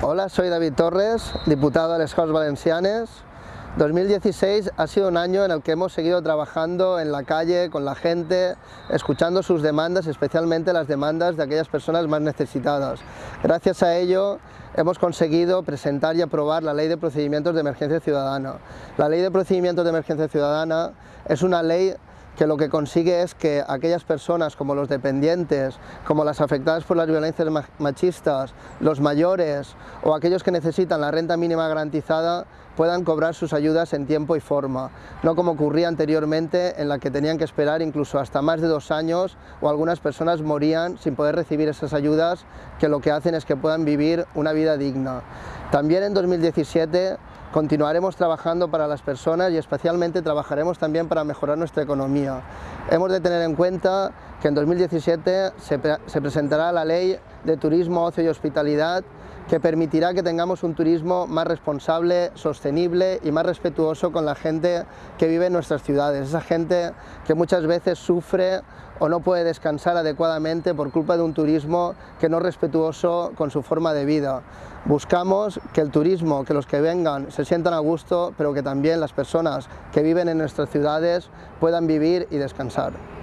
Hola, soy David Torres, diputado de las Corts Valencianes. 2016 ha sido un año en el que hemos seguido trabajando en la calle, con la gente, escuchando sus demandas, especialmente las demandas de aquellas personas más necesitadas. Gracias a ello hemos conseguido presentar y aprobar la Ley de Procedimientos de Emergencia Ciudadana. La Ley de Procedimientos de Emergencia Ciudadana es una ley que lo que consigue es que aquellas personas como los dependientes, como las afectadas por las violencias machistas, los mayores o aquellos que necesitan la renta mínima garantizada puedan cobrar sus ayudas en tiempo y forma, no como ocurría anteriormente en la que tenían que esperar incluso hasta más de dos años o algunas personas morían sin poder recibir esas ayudas que lo que hacen es que puedan vivir una vida digna. También en 2017 Continuaremos trabajando para las personas y especialmente trabajaremos también para mejorar nuestra economía. Hemos de tener en cuenta que en 2017 se, se presentará la Ley de Turismo, Ocio y Hospitalidad que permitirá que tengamos un turismo más responsable, sostenible y más respetuoso con la gente que vive en nuestras ciudades, esa gente que muchas veces sufre o no puede descansar adecuadamente por culpa de un turismo que no es respetuoso con su forma de vida. Buscamos que el turismo, que los que vengan se sientan a gusto, pero que también las personas que viven en nuestras ciudades puedan vivir y descansar.